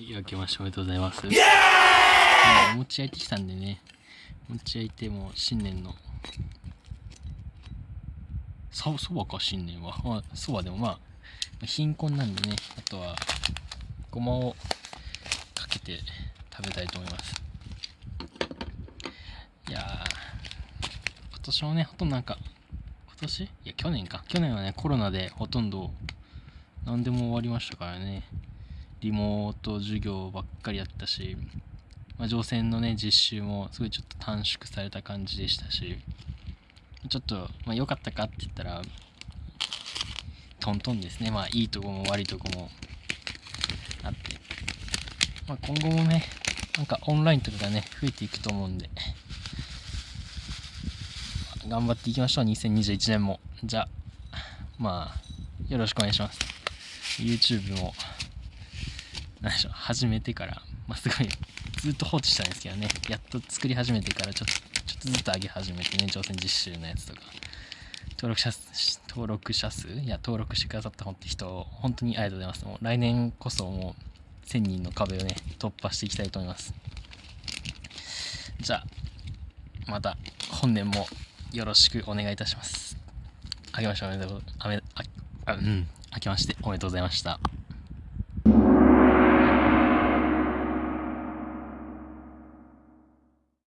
はい、明けましておめでとうございます。もうお餅焼いてきたんでね、お餅焼いてもう新年の、そそばか新年は。まあ、そばでもまあ、貧困なんでね、あとは、ごまをかけて食べたいと思います。いやー、今年もね、ほとんどなんか、今年？いや、去年か。去年はね、コロナでほとんど何でも終わりましたからね。リモート授業ばっかりやったし、まあ、乗船のね、実習もすごいちょっと短縮された感じでしたし、ちょっと、まあ、良かったかって言ったら、トントンですね。まあ、いいとこも悪いとこもあって。まあ、今後もね、なんかオンラインとかがね、増えていくと思うんで、頑張っていきましょう、2021年も。じゃあ、まあ、よろしくお願いします。YouTube も、何でしょう、始めてから、まあ、すごい、ずっと放置したんですけどね、やっと作り始めてから、ちょっと、ちょっとずつ上げ始めてね、挑戦実習のやつとか、登録者数、登録者数？いや、登録してくださった人、本当にありがとうございます。もう来年こそもう、1000人の壁をね、突破していきたいと思います。じゃあ、また、本年もよろしくお願いいたします。あけましておめでとう、あめ、あうん、あけましておめでとうございました。